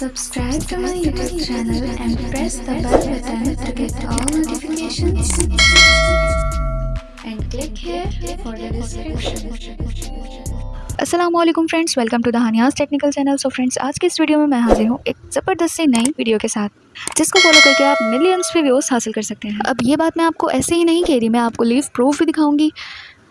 Subscribe to my YouTube channel and press the bell button to get all notifications. And click here for the description. Aslam friends welcome to the Haniya's technical channel so friends आज के इस video में मैं हाजिर हूँ एक ज़बरदस्त सी नई वीडियो के साथ जिसको फॉलो करके आप मिलियंस पे व्यूज़ हासिल कर सकते हैं अब ये बात मैं आपको ऐसे ही नहीं कह रही मैं आपको लीव प्रूफ भी दिखाऊँगी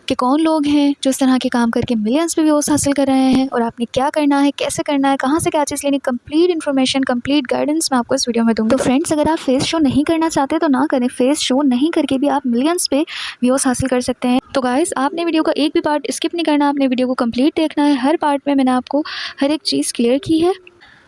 कि कौन लोग हैं जो इस तरह के काम करके मिलियंस पे व्यूज़ हासिल कर रहे हैं और आपने क्या करना है, कैसे करना है, कहाँ से क्या चीज़ लेनी कंप्लीट इन्फॉर्मेशन कंप्लीट गाइडेंस मैं आपको इस वीडियो में दूँगी। तो फ्रेंड्स अगर आप फेस शो नहीं करना चाहते तो ना करें। फेस शो नहीं करके भी आप मिलियंस पे व्यूज़ हासिल कर सकते हैं। तो गाइज़ आपने वीडियो का एक भी पार्ट स्किप नहीं करना, आपने वीडियो को कंप्लीट देखना है। हर पार्ट में मैंने आपको हर एक चीज़ क्लियर की है।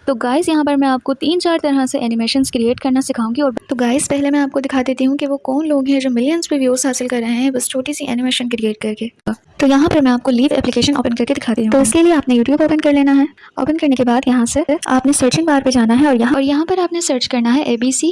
तो गाइस यहाँ पर मैं आपको तीन चार तरह से एनिमेशन क्रिएट करना सिखाऊँगी और तो गाइस पहले मैं आपको दिखा देती हूँ कि वो कौन लोग हैं जो मिलियंस पे व्यूज़ हासिल कर रहे हैं बस छोटी सी एनिमेशन क्रिएट करके। तो यहाँ पर मैं आपको लीव एप्लीकेशन ओपन करके दिखाती हूँ। तो इसके लिए आपने यूट्यूब ओपन कर लेना है। ओपन करने के बाद यहाँ से आपने सर्चिंग बार पे जाना है और यहाँ और यहाँ पर आपने सर्च करना है एबीसी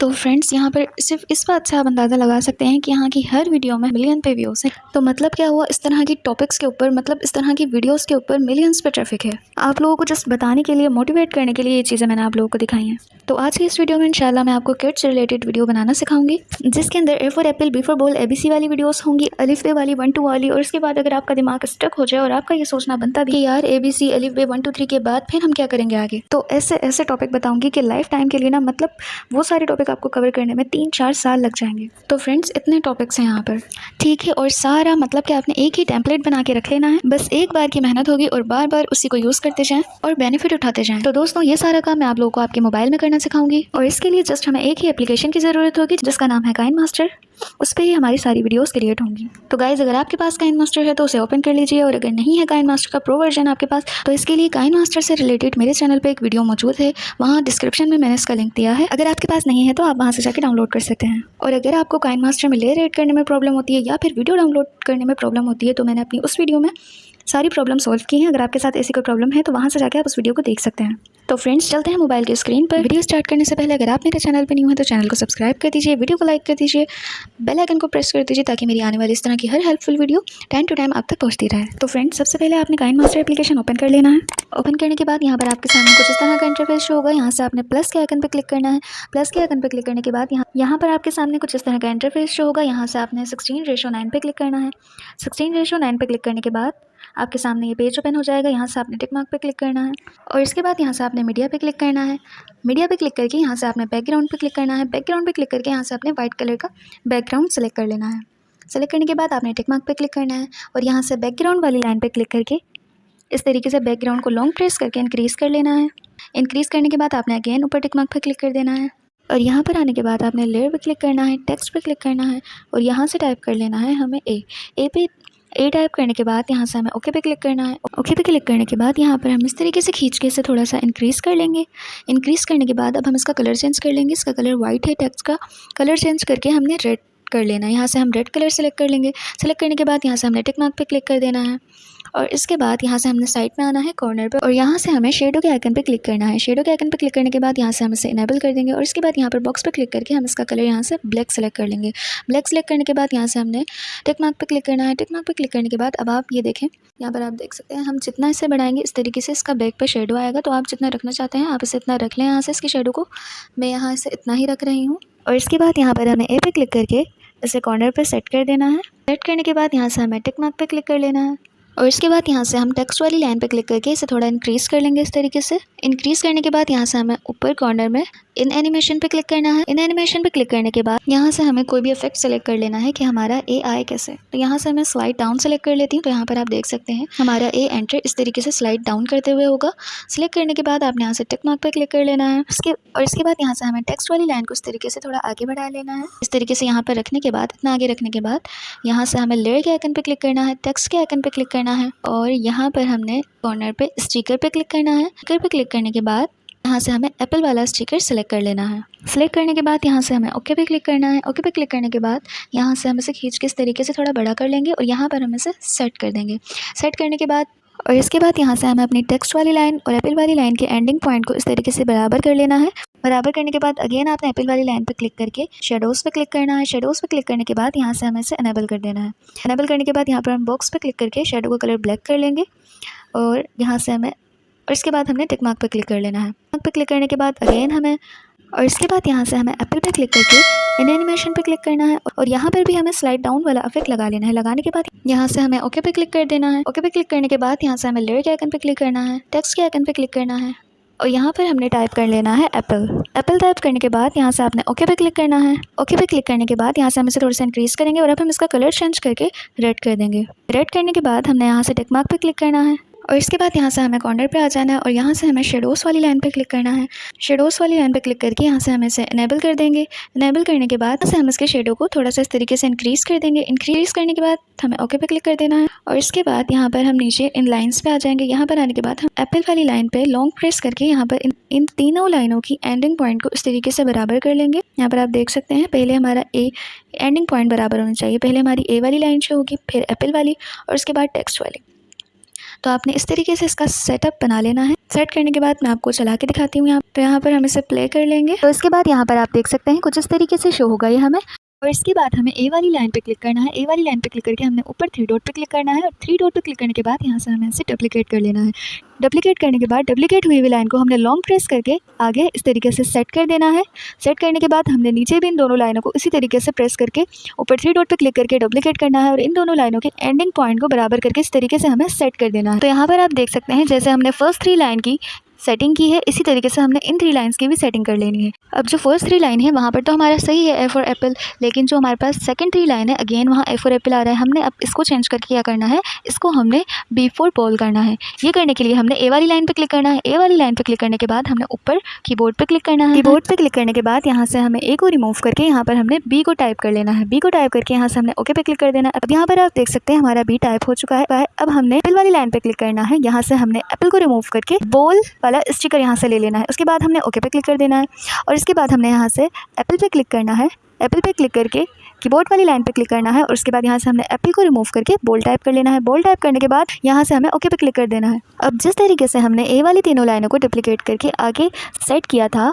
तो फ्रेंड्स यहाँ पर सिर्फ़ इस बात से आप अंदाज़ा लगा सकते हैं कि यहाँ की हर वीडियो में मिलियन पे व्यूज़ है। तो मतलब क्या हुआ? इस तरह की टॉपिक्स के ऊपर मतलब इस तरह की वीडियोज़ के ऊपर मिलियंस पे ट्रैफ़िक है। आप लोगों को जस्ट बताने के लिए मोटिवेट करने के लिए ये चीज़ें मैंने आप लोगों को दिखाई हैं। तो आज की इस वीडियो में इंशाल्लाह मैं आपको किड्स रिलेटेड वीडियो बनाना सिखाऊँगी, जिसके अंदर A for apple B for ball ए वाली वीडियोस होंगी अलिफ बे वाली वन टू वाली, और उसके बाद अगर आपका दिमाग स्टक हो जाए और आपका ये सोचना बनता भी यार ए बी सी अलिफ बे वन टू थ्री के बाद फिर हम क्या करेंगे आगे? तो ऐसे ऐसे टॉपिक बताऊँगी कि लाइफ टाइम के लिए ना मतलब वो सारे टॉपिक आपको कवर करने में तीन, चार साल लग जाएँगे। तो फ्रेंड्स इतने टॉपिक्स हैं यहाँ पर। ठीक है, और सारा मतलब कि आपने एक ही टेम्पलेट बना के रख लेना है। बस एक बार की मेहनत होगी और बार बार उसी को यूज़ करते जाएँ और बेनिफिट उठाते जाएँ। तो दोस्तों, ये सारा काम मैं आप लोगों को आपके मोबाइल में करना सिखाऊँगी। और इसके लिए जस्ट हमें एक ही एप्लीकेशन की ज़रूरत होगी, जिसका नाम है काइन मास्टर उस पर ही हमारी सारी वीडियोस क्रिएट होंगी। तो गाइज़ अगर आपके पास काइन मास्टर है तो उसे ओपन कर लीजिए और अगर नहीं है काइन मास्टर का प्रो वर्जन आपके पास तो इसके लिए काइन मास्टर से रिलेटेड मेरे चैनल पे एक वीडियो मौजूद है। वहाँ डिस्क्रिप्शन में मैंने इसका लिंक दिया है। अगर आपके पास नहीं है तो आप वहाँ से जाकर डाउनलोड कर सकते हैं। और अगर आपको काइन मास्टर में लेयर एड करने में प्रॉब्लम होती है या फिर वीडियो डाउनलोड करने में प्रॉब्लम होती है तो मैंने अपनी उस वीडियो में सारी प्रॉब्लम सॉल्व की हैं। अगर आपके साथ ऐसी कोई प्रॉब्लम है तो वहाँ से जाकर आप उस वीडियो को देख सकते हैं। तो फ्रेंड्स चलते हैं मोबाइल की स्क्रीन पर। वीडियो स्टार्ट करने से पहले अगर आप मेरे चैनल पर नहीं हुए तो चैनल को सब्सक्राइब कर दीजिए वीडियो को लाइक कर दीजिए। बेल आइकन को प्रेस कर दीजिए ताकि मेरी आने वाली इस तरह की हर helpful video time to time आप तक पहुँचती रहे। तो फ्रेंड्स सबसे पहले आपने काइन मास्टर एप्लीकेशन ओपन कर लेना है। ओपन करने के बाद यहाँ पर आपके सामने कुछ इस तरह का इंटरफेस शो होगा। यहाँ से आपने प्लस के आइकन पर क्लिक करना है। प्लस के आइकन पर क्लिक करने के बाद यहाँ यहाँ पर आपके सामने कुछ इस तरह का इंटरफेस शो होगा। यहाँ से आपने सिक्सटीन रेशो नाइन पर क्लिक करना है। सिक्सटीन रेशो नाइन पर क्लिक करने के बाद आपके सामने ये पेज ओपन हो जाएगा यहाँ से आपने टिक मार्क पे क्लिक करना है और इसके बाद यहाँ से आपने मीडिया पे क्लिक करना है मीडिया पे क्लिक करके यहाँ से आपने बैकग्राउंड पे क्लिक करना है बैकग्राउंड पे क्लिक करके यहाँ से आपने व्हाइट कलर का बैकग्राउंड सेलेक्ट कर लेना है सेलेक्ट करने के बाद आपने टिक मार्क पे क्लिक करना है और यहाँ से बैकग्राउंड वाली लाइन पर क्लिक करके इस तरीके से बैकग्राउंड को लॉन्ग प्रेस करके इंक्रीज़ कर लेना है इंक्रीज़ करने के बाद आपने अगेन ऊपर टिक मार्क पर क्लिक कर देना है और यहाँ पर आने के बाद आपने लेयर पे क्लिक करना है टेक्स्ट पर क्लिक करना है और यहाँ से टाइप कर लेना है हमें ए ए पे ए टाइप करने के बाद यहाँ से हमें ओके पे क्लिक करना है। ओके पे क्लिक करने के बाद यहाँ पर हम इस तरीके से खींच के इसे थोड़ा सा इंक्रीज़ कर लेंगे। इंक्रीज़ करने के बाद अब हम इसका कलर चेंज कर लेंगे। इसका कलर वाइट है टेक्स्ट का। कलर चेंज करके हमने रेड कर लेना है। यहाँ से हम रेड कलर सेलेक्ट कर लेंगे। सेलेक्ट करने के बाद यहाँ से हमने टिक मार्क पे क्लिक कर देना है। और इसके बाद यहाँ से हमने साइड में आना है कॉर्नर पर, और यहाँ से हमें शेडो के आइकन पर क्लिक करना है। शेडो के आइकन पर क्लिक करने के बाद यहाँ से हम इसे इनेबल कर देंगे, और इसके बाद यहाँ पर बॉक्स पर क्लिक करके हम इसका कलर यहाँ से ब्लैक सेलेक्ट कर लेंगे। ब्लैक सेलेक्ट करने के बाद यहाँ से हमने टिक मार्क पर क्लिक करना है। टिक मार्क पर क्लिक करने के बाद अब आप ये देखें, यहाँ पर आप देख सकते हैं, हम जितना इसे बढ़ाएँगे, इस तरीके से इसका बैक पर शेडो आएगा। तो आप जितना रखना चाहते हैं, आप इसे इतना रख लें यहाँ से इसकी शेडो को। मैं यहाँ इसे इतना ही रख रही हूँ। और इसके बाद यहाँ पर हमें ए पे क्लिक करके इसे कॉर्नर पर सेट कर देना है। सेट करने के बाद यहाँ से हमें टिक मार्क पर क्लिक कर लेना है। और इसके बाद यहाँ से हम टेक्स्ट वाली लाइन पे क्लिक करके इसे थोड़ा इंक्रीज़ कर लेंगे इस तरीके से। इंक्रीज़ करने के बाद यहाँ से हमें ऊपर कॉर्नर में इन एनिमेशन पे क्लिक करना है। इन एनिमेशन पे क्लिक करने के बाद यहाँ से हमें कोई भी इफ़ेक्ट सेलेक्ट कर लेना है कि हमारा ए आए कैसे तो यहाँ से मैं स्लाइड डाउन सेलेक्ट कर लेती हूँ। तो यहाँ पर आप देख सकते हैं, हमारा ए एंटर इस तरीके से स्लाइड डाउन करते हुए होगा। सिलेक्ट करने के बाद आपने यहाँ से टिक मार्क पर क्लिक कर लेना है। उसके और इसके बाद यहाँ से हमें टेक्स्ट वाली लाइन को इस तरीके से थोड़ा आगे बढ़ा लेना है। इस तरीके से यहाँ पर रखने के बाद, इतना आगे रखने के बाद यहाँ से हमें लेयर के आइकन पर क्लिक करना है। टेक्स्ट के आइकन पर क्लिक करना है और यहाँ पर हमने कॉर्नर पे स्टिकर पे क्लिक करना है। स्टिकर पे क्लिक करने के बाद यहाँ से हमें एप्पल वाला स्टिकर सेलेक्ट कर लेना है। सेलेक्ट करने के बाद यहाँ से हमें ओके पे क्लिक करना है। ओके पे क्लिक करने के बाद यहाँ से हम इसे खींच के इस तरीके से थोड़ा बड़ा कर लेंगे और यहाँ पर हम इसे सेट कर देंगे। सेट करने के बाद और इसके बाद यहाँ से हमें अपनी टेक्स्ट वाली लाइन और एप्पल वाली लाइन के एंडिंग पॉइंट को इस तरीके से बराबर कर लेना है। बराबर करने के बाद अगेन आपने एप्पल वाली लाइन पर क्लिक करके शेडोज़ पर क्लिक करना है शेडोज़ पर क्लिक करने के बाद यहाँ से हमें इसे अनेबल कर देना है अनेबल करने के बाद यहाँ पर हम बॉक्स पर क्लिक करके शेडो का कलर ब्लैक कर लेंगे और यहाँ से हमें और इसके बाद हमने टिक मार्क पर क्लिक कर लेना है मार्क पर क्लिक करने के बाद अगेन हमें और इसके बाद यहाँ से हमें एप्पल पर क्लिक करके इन एनिमेशन पर क्लिक करना है और यहाँ पर भी हमें स्लाइड डाउन वाला इफ़ेक्ट लगा लेना है लगाने के बाद यहाँ से हमें ओके पे क्लिक कर देना है ओके पे क्लिक करने के बाद यहाँ से हमें लेयर के आइकन पे क्लिक करना है टेक्स्ट के आइकन पे क्लिक करना है और यहाँ पर हमने टाइप कर लेना है एप्पल एप्पल टाइप करने के बाद यहाँ से आपने ओके पे क्लिक करना है। ओके पे क्लिक करने के बाद यहाँ से हम इसे थोड़ा सा इंक्रीज़ करेंगे और अब हम इसका कलर चेंज करके रेड कर देंगे। रेड करने के बाद हमने यहाँ से टेकमार्क पे क्लिक करना है। और इसके बाद यहाँ से हमें कॉर्नर पे आ जाना है और यहाँ से हमें शेडोज़ वाली लाइन पे क्लिक करना है। शेडोज़ वाली लाइन पे क्लिक करके यहाँ से हम इसे इनेबल कर देंगे। इनेबल करने के बाद से हम इसके शेडो को थोड़ा सा इस तरीके से इंक्रीज़ कर देंगे। इंक्रीज़ करने के बाद हमें ओके पे क्लिक कर देना है। और इसके बाद यहाँ पर हम नीचे इन लाइन्स पे आ जाएँगे। यहाँ पर आने के बाद हम एप्पल वाली लाइन पे लॉन्ग प्रेस करके यहाँ पर इन इन तीनों लाइनों की एंडिंग पॉइंट को इस तरीके से बराबर कर लेंगे। यहाँ पर आप देख सकते हैं, पहले हमारा ए एंडिंग पॉइंट बराबर होना चाहिए। पहले हमारी ए वाली लाइन जो होगी, फिर एप्पल वाली और उसके बाद टेक्स्ट वाली। तो आपने इस तरीके से इसका सेटअप बना लेना है। सेट करने के बाद मैं आपको चला के दिखाती हूँ यहाँ तो यहाँ पर हम इसे प्ले कर लेंगे। तो इसके बाद यहाँ पर आप देख सकते हैं कुछ इस तरीके से शो होगा ये हमें और इसके बाद हमें ए वाली लाइन पे क्लिक करना है। ए वाली लाइन पे क्लिक करके हमने ऊपर थ्री डॉट पे क्लिक करना है और थ्री डॉट पे क्लिक करने के बाद यहाँ से हमें इसे डुप्लीकेट कर लेना है। डुप्लीकेट करने के बाद डुप्लीकेट हुई हुई लाइन को हमने लॉन्ग प्रेस करके आगे इस तरीके से सेट कर देना है। सेट करने के बाद हमने नीचे भी इन दोनों लाइनों को इसी तरीके से प्रेस करके ऊपर थ्री डॉट पर क्लिक करके डुप्लीकेट करना है और इन दोनों लाइनों के एंडिंग पॉइंट को बराबर करके इस तरीके से हमें सेट कर देना है। तो यहाँ पर आप देख सकते हैं, जैसे हमने फ़र्स्ट थ्री लाइन की सेटिंग की है, इसी तरीके से हमने इन थ्री लाइन्स की भी सेटिंग कर लेनी है। अब जो फ़र्स्ट थ्री लाइन है, वहाँ पर तो हमारा सही है ए फॉर एप्पल लेकिन जो हमारे पास सेकंड थ्री लाइन है अगेन वहाँ ए फॉर एप्पल आ रहा है। हमने अब इसको चेंज करके क्या करना है, इसको हमने बी फोर बॉल करना है। ये करने के लिए हमने ए वाली लाइन पर क्लिक करना है। ए वाली लाइन पर क्लिक करने के बाद हमने ऊपर कीबोर्ड पर क्लिक करना है। कीबोर्ड पर क्लिक करने के बाद यहाँ से हमें ए को रिमूव करके यहाँ पर हमने बी को टाइप कर लेना है। बी को टाइप करके यहाँ से हमने ओके पे क्लिक कर देना है। अब यहाँ पर आप देख सकते हैं, हमारा बी टाइप हो चुका है। अब हमने एप्पल वाली लाइन पर क्लिक करना है। यहाँ से हमने एप्पल को रिमूव करके बॉल वाला स्टिकर यहाँ से ले लेना है। उसके बाद हमने ओके पे क्लिक कर देना है। और इसके बाद हमने यहाँ से एप्पल पे क्लिक करना है। एप्पल पे क्लिक करके कीबोर्ड वाली लाइन पे क्लिक करना है। और उसके बाद यहाँ से हमने एप्पल को रिमूव करके बोल टाइप कर लेना है। बोल टाइप करने के बाद यहाँ से हमें ओके पे क्लिक कर देना है। अब जिस तरीके से हमने ए वाली तीनों लाइनों को डुप्लीकेट करके आगे सेट किया था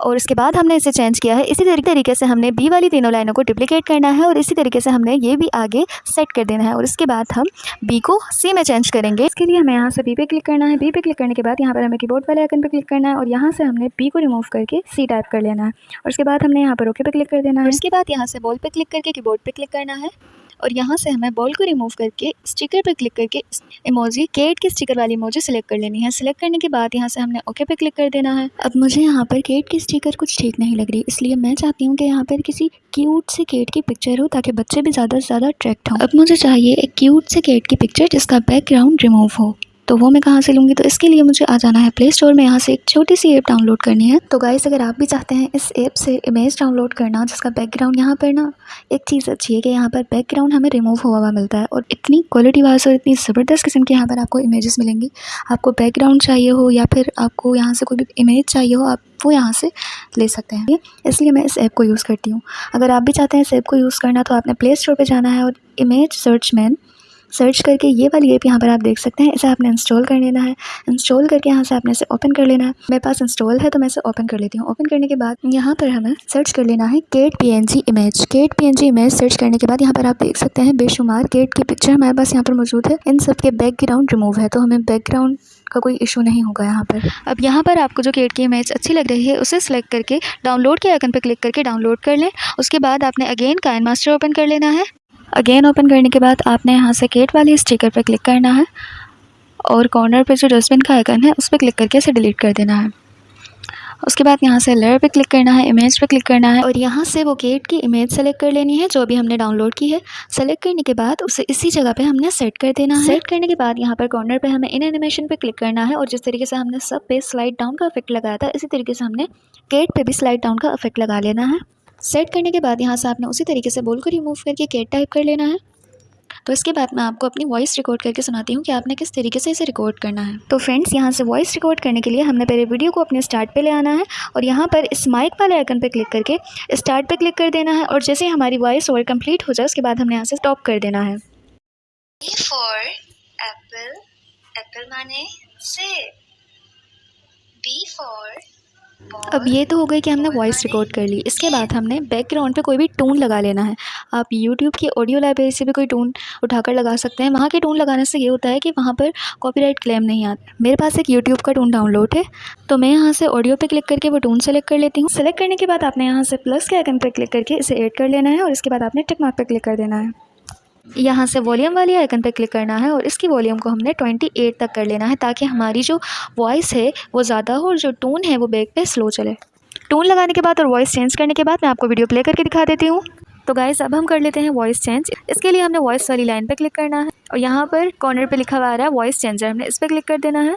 और उसके बाद हमने इसे चेंज किया है। इसी तरीके से हमने बी वाली तीनों लाइनों को डुप्लीकेट करना है और इसी तरीके से हमने ये भी आगे सेट कर देना है। और इसके बाद हम बी को सी में चेंज करेंगे। इसके लिए हमें यहाँ से बी पे क्लिक करना है। बी पे क्लिक करने के बाद यहाँ पर हमें कीबोर्ड वाले आइकन पे क्लिक करना है और यहाँ से हमने बी को रिमूव करके सी टाइप कर लेना है। और उसके बाद हमने यहाँ पर ओके पे क्लिक कर देना है। उसके बाद यहाँ से बॉल पे क्लिक करके कीबोर्ड पे क्लिक करना है। और यहाँ से हमें बॉल को रिमूव करके स्टिकर पर क्लिक करके इमोजी केट के स्टिकर वाली इमोजी सेलेक्ट कर लेनी है। सेलेक्ट करने के बाद यहाँ से हमने ओके पे क्लिक कर देना है। अब मुझे यहाँ पर केट की स्टिकर कुछ ठीक नहीं लग रही, इसलिए मैं चाहती हूँ कि यहाँ पर किसी क्यूट से केट की पिक्चर हो ताकि बच्चे भी ज़्यादा से ज़्यादा अट्रैक्ट हों। अब मुझे चाहिए एक क्यूट से केट की पिक्चर जिसका बैकग्राउंड रिमूव हो। तो वो मैं कहाँ से लूँगी? तो इसके लिए मुझे आ जाना है प्ले स्टोर में। यहाँ से एक छोटी सी ऐप डाउनलोड करनी है। तो गाइस अगर आप भी चाहते हैं इस ऐप से इमेज डाउनलोड करना, जिसका बैकग्राउंड यहाँ पर ना, एक चीज़ अच्छी है कि यहाँ पर बैकग्राउंड हमें रिमूव हुआ हुआ मिलता है और इतनी क्वालिटी वाइज और इतनी ज़बरदस्त किस्म की यहाँ पर आपको इमेजेस मिलेंगी। आपको बैकग्राउंड चाहिए हो या फिर आपको यहाँ से कोई भी इमेज चाहिए हो, आप वो यहाँ से ले सकते हैं। इसलिए मैं इस ऐप को यूज़ करती हूँ। अगर आप भी चाहते हैं इस ऐप को यूज़ करना तो आपने प्ले स्टोर पर जाना है और इमेज सर्च मैन सर्च करके ये वाली ऐप यहाँ पर आप देख सकते हैं। इसे आपने इंस्टॉल कर लेना है। इंस्टॉल करके यहाँ से आपने इसे ओपन कर लेना है। मेरे पास इंस्टॉल है तो मैं इसे ओपन कर लेती हूँ। ओपन करने के बाद यहाँ पर हमें सर्च कर लेना है cat P N G image cat P N G image search करने के बाद यहाँ पर आप देख सकते हैं बेशुमार केट की पिक्चर हमारे पास यहाँ पर मौजूद है। इन सब के बैकग्राउंड रिमूव है तो हमें बैकग्राउंड का कोई इशू नहीं होगा यहाँ पर। अब यहाँ पर आपको जो केट की इमेज अच्छी लग रही है, उसे सिलेक्ट करके डाउनलोड के आइकन पर क्लिक करके डाउनलोड कर लें। उसके बाद आपने अगेन काइन मास्टर ओपन कर लेना है। अगेन ओपन करने के बाद आपने यहाँ से गेट वाली स्टिकर पर क्लिक करना है और कॉर्नर पर जो डस्टबिन का आइकन है, उस पर क्लिक करके इसे डिलीट कर देना है। उसके बाद यहाँ से लेयर पे क्लिक करना है इमेज पे क्लिक करना है और यहाँ से वो गेट की इमेज सेलेक्ट कर लेनी है, जो अभी हमने डाउनलोड की है। सेलेक्ट करने के बाद उसे इसी जगह पे हमने सेट कर देना है। सेट करने के बाद यहाँ पर कॉर्नर पे हमें इन एनिमेशन पे क्लिक करना है और जिस तरीके से हमने सब पे स्लाइड डाउन का इफ़ेक्ट लगाया था, इसी तरीके से हमने गेट पर भी स्लाइड डाउन का इफ़ेक्ट लगा लेना है। सेट करने के बाद यहाँ से आपने उसी तरीके से बोल को रिमूव करके केट टाइप कर लेना है। तो इसके बाद मैं आपको अपनी वॉइस रिकॉर्ड करके सुनाती हूँ कि आपने किस तरीके से इसे रिकॉर्ड करना है। तो फ्रेंड्स यहाँ से वॉइस रिकॉर्ड करने के लिए हमने पहले वीडियो को अपने स्टार्ट पे ले आना है और यहाँ पर इस माइक वाले आइकन पे क्लिक करके स्टार्ट पे क्लिक कर देना है और जैसे हमारी वॉइस ओवर कंप्लीट हो जाए, उसके बाद हमने यहाँ से स्टॉप कर देना है। माने अब ये तो हो गई कि हमने वॉइस रिकॉर्ड कर ली। इसके बाद हमने बैकग्राउंड पे कोई भी टून लगा लेना है। आप यूट्यूब की ऑडियो लाइब्रेरी से भी कोई टून उठाकर लगा सकते हैं। वहाँ के टून लगाने से ये होता है कि वहाँ पर कॉपीराइट क्लेम नहीं आता मेरे पास एक यूट्यूब का टून डाउनलोड है तो मैं यहाँ से ऑडियो पर क्लिक करके वो टून सेलेक्ट कर लेती हूँ। सेलेक्ट करने के बाद आपने यहाँ से प्लस के आइकन पर क्लिक करके इसे एड कर लेना है और इसके बाद आपने टिक मार्क पर क्लिक कर देना है। यहाँ से वॉल्यूम वाली आइकन पर क्लिक करना है और इसकी वॉल्यूम को हमने 28 तक कर लेना है ताकि हमारी जो वॉइस है वो ज़्यादा हो और जो टून है वो बैक पे स्लो चले। टून लगाने के बाद और वॉइस चेंज करने के बाद मैं आपको वीडियो प्ले करके दिखा देती हूँ। तो गाइस अब हम कर लेते हैं वॉइस चेंज इसके लिए हमने वॉइस वाली लाइन पर क्लिक करना है और यहाँ पर कॉर्नर पर लिखा हुआ आ रहा है वॉइस चेंजर हमने इस पर क्लिक कर देना है।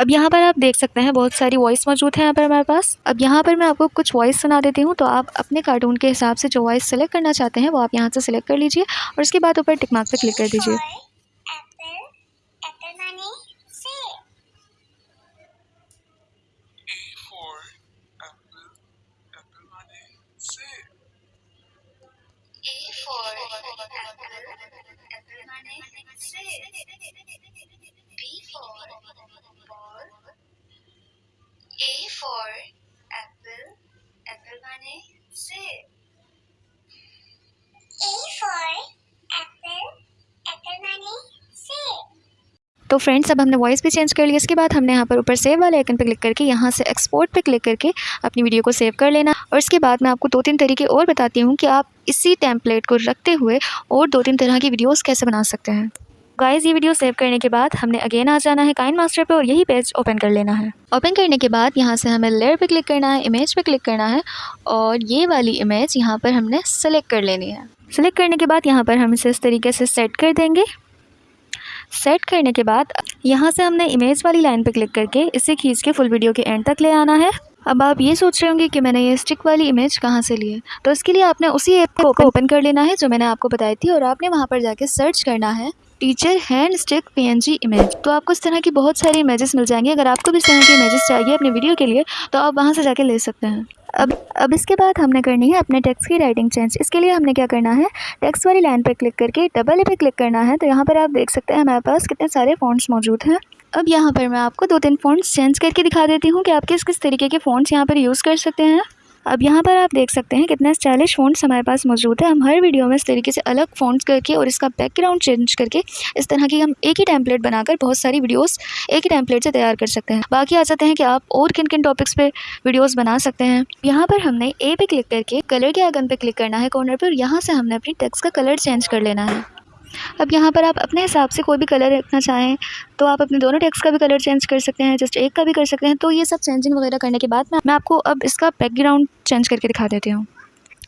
अब यहाँ पर आप देख सकते हैं, बहुत सारी वॉइस मौजूद है यहाँ पर हमारे पास। अब यहाँ पर मैं आपको कुछ वॉइस सुना देती हूँ तो आप अपने कार्टून के हिसाब से जो वॉइस सेलेक्ट करना चाहते हैं, वो आप यहाँ से सेलेक्ट कर लीजिए और उसके बाद ऊपर टिकमार्क पर क्लिक कर दीजिए apple apple money say A for apple, apple money, say. A for apple apple money say B for ball A for apple apple तो फ्रेंड्स अब हमने वॉइस भी चेंज कर लिया। इसके बाद हमने यहाँ पर ऊपर सेव वाले आइकन पर क्लिक करके यहाँ से एक्सपोर्ट पे क्लिक करके अपनी वीडियो को सेव कर लेना। और इसके बाद मैं आपको दो तीन तरीके और बताती हूँ कि आप इसी टेम्पलेट को रखते हुए और दो तीन तरह की वीडियोस कैसे बना सकते हैं। गाइस ये वीडियो सेव करने के बाद हमने अगेन आ जाना है काइन मास्टर पे और यही पेज ओपन कर लेना है। ओपन करने के बाद यहाँ से हमें लेयर पे क्लिक करना है इमेज पे क्लिक करना है और ये वाली इमेज यहाँ पर हमने सेलेक्ट कर लेनी है। सेलेक्ट करने के बाद यहाँ पर हम इसे इस तरीके से सेट कर देंगे। सेट करने के बाद यहाँ से हमने इमेज वाली लाइन पर क्लिक करके इसे खींच के फुल वीडियो के एंड तक ले आना है। अब आप ये सोच रहे होंगे कि मैंने ये स्टिक वाली इमेज कहाँ से ली है? तो इसके लिए आपने उसी ऐप को ओपन कर लेना है जो मैंने आपको बताई थी और आपने वहाँ पर जाके सर्च करना है। Teacher hand stick PNG image. तो आपको इस तरह की बहुत सारी इमेजेस मिल जाएँगी। अगर आपको भी इस तरह की इमेजेस चाहिए अपने वीडियो के लिए तो आप वहाँ से जाके ले सकते हैं। अब अब इसके बाद हमने करनी है अपने टेक्स्ट की राइटिंग चेंज। इसके लिए हमने क्या करना है, टेक्स्ट वाली लाइन पर क्लिक करके डबल ए पे क्लिक करना है। तो यहाँ पर आप देख सकते हैं, हमारे पास कितने सारे फ़ॉन्ट्स मौजूद हैं। अब यहाँ पर मैं आपको दो तीन फ़ॉन्ट्स चेंज करके दिखा देती हूँ कि आप किस किस तरीके के फ़ॉन्ट्स यहाँ पर यूज़ कर सकते हैं। अब यहाँ पर आप देख सकते हैं कितने स्टाइलिश फ़ॉन्ट्स हमारे पास मौजूद है। हम हर वीडियो में इस तरीके से अलग फ़ॉन्ट्स करके और इसका बैकग्राउंड चेंज करके इस तरह की हम एक ही टेम्पलेट बनाकर बहुत सारी वीडियोस एक ही टेम्पलेट से तैयार कर सकते हैं। बाकी आ जाते हैं कि आप और किन किन टॉपिक्स पे वीडियोस बना सकते हैं। यहाँ पर हमने ए पे क्लिक करके कलर के आइकन पे क्लिक करना है कॉर्नर पर यहाँ से हमने अपनी टेक्स्ट का कलर चेंज कर लेना है। अब यहाँ पर आप अपने हिसाब से कोई भी कलर रखना चाहें तो आप अपने दोनों टेक्स्ट का भी कलर चेंज कर सकते हैं जस्ट एक का भी कर सकते हैं तो ये सब चेंजिंग वगैरह करने के बाद मैं आपको अब इसका बैकग्राउंड चेंज करके दिखा देती हूँ।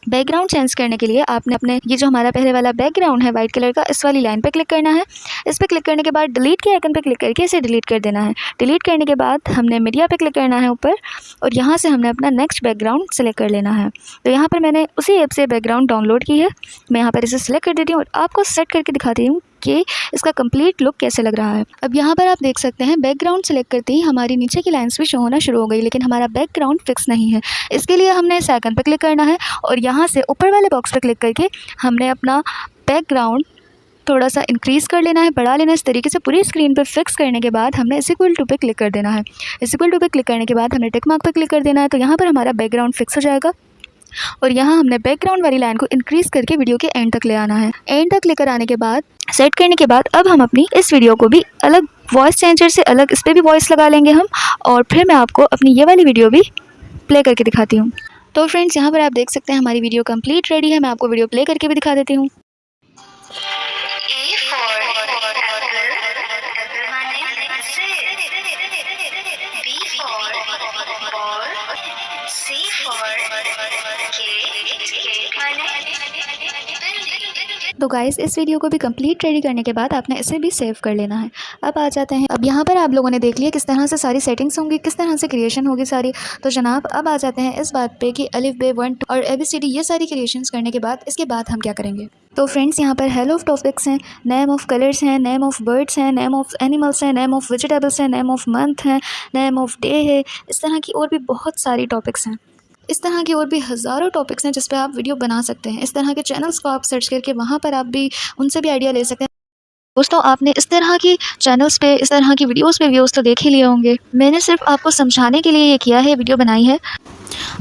बैकग्राउंड चेंज करने के लिए आपने अपने, ये जो हमारा पहले वाला बैकग्राउंड है वाइट कलर का, इस वाली लाइन पर क्लिक करना है। इस पर क्लिक करने के बाद डिलीट के आइकन पर क्लिक करके इसे डिलीट कर देना है। डिलीट करने के बाद हमने मीडिया पर क्लिक करना है ऊपर, और यहाँ से हमने अपना नेक्स्ट बैकग्राउंड सेलेक्ट कर लेना है। तो यहाँ पर मैंने उसी ऐप से बैकग्राउंड डाउनलोड की है। मैं यहाँ पर इसे सेलेक्ट कर देती हूँ, और आपको सेट करके दिखाती हूँ कि इसका कंप्लीट लुक कैसे लग रहा है? अब यहाँ पर आप देख सकते हैं बैकग्राउंड सेलेक्ट करते ही हमारी नीचे की लाइंस भी शो होना शुरू हो गई, लेकिन हमारा बैकग्राउंड फिक्स नहीं है। इसके लिए हमने इस आइकन पर क्लिक करना है और यहाँ से ऊपर वाले बॉक्स पर क्लिक करके हमने अपना बैकग्राउंड थोड़ा सा इंक्रीज़ कर लेना है, बढ़ा लेना है। इस तरीके से पूरी स्क्रीन पर फिक्स करने के बाद हमने इस इक्वल टू पे क्लिक कर देना है। इस इक्वल टू पे क्लिक करने के बाद हमने टिक मार्क पर क्लिक कर देना है तो यहाँ पर हमारा बैकग्राउंड फिक्स हो जाएगा। और यहाँ हमने बैकग्राउंड वाली लाइन को इंक्रीज़ करके वीडियो के एंड तक ले आना है। एंड तक लेकर आने के बाद सेट करने के बाद अब हम अपनी इस वीडियो को भी अलग वॉइस चेंजर से अलग इस पर भी वॉइस लगा लेंगे हम। और फिर मैं आपको अपनी ये वाली वीडियो भी प्ले करके दिखाती हूँ। तो फ्रेंड्स यहाँ पर आप देख सकते हैं हमारी वीडियो कंप्लीट रेडी है। मैं आपको वीडियो प्ले करके भी दिखा देती हूँ। तो गाइस इस वीडियो को भी कंप्लीट रेडी करने के बाद आपने इसे भी सेव कर लेना है। अब आ जाते हैं। अब यहाँ पर आप लोगों ने देख लिया किस तरह से सारी सेटिंग्स होंगी, किस तरह से क्रिएशन होगी सारी। तो जनाब, अब आ जाते हैं इस बात पे कि अलिफ बे वन और ए बी सी डी ये सारी क्रिएशन करने के बाद इसके बाद हम क्या करेंगे? तो फ्रेंड्स यहाँ पर हेल ऑफ़ टॉपिक्स हैं नेम ऑफ़ कलर्स हैं नेम ऑफ़ बर्ड्स हैं नेम ऑफ़ एनिमल्स हैं नेम ऑफ़ वेजिटेबल्स हैं नेम ऑफ़ मंथ हैं नेम ऑफ़ डे है। इस तरह की और भी बहुत सारी टॉपिक्स हैं। इस तरह के और भी हज़ारों टॉपिक्स हैं जिस पर आप वीडियो बना सकते हैं। इस तरह के चैनल्स को आप सर्च करके वहाँ पर आप भी उनसे भी आइडिया ले सकते हैं। दोस्तों, आपने इस तरह की चैनल्स पे, इस तरह की वीडियोस पे व्यूज़ तो देख ही लिए होंगे। मैंने सिर्फ़ आपको समझाने के लिए ये किया है वीडियो बनाई है।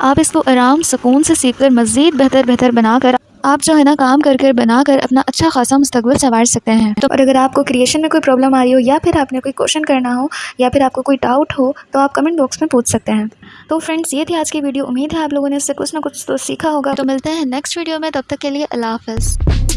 आप इसको आराम, सुकून से सीख कर मज़ीद बेहतर बेहतर बनाकर आप जो है ना काम कर कर बना कर अपना अच्छा खासा मुस्तबल संवार सकते हैं। तो और अगर आपको क्रिएशन में कोई प्रॉब्लम आ रही हो या फिर आपने कोई क्वेश्चन करना हो या फिर आपको कोई डाउट हो तो आप कमेंट बॉक्स में पूछ सकते हैं। तो फ्रेंड्स ये थी आज की वीडियो उम्मीद है आप लोगों ने इससे कुछ ना कुछ तो सीखा होगा। तो मिलते हैं नेक्स्ट वीडियो में। तब तक के लिए अल्लाह हाफ़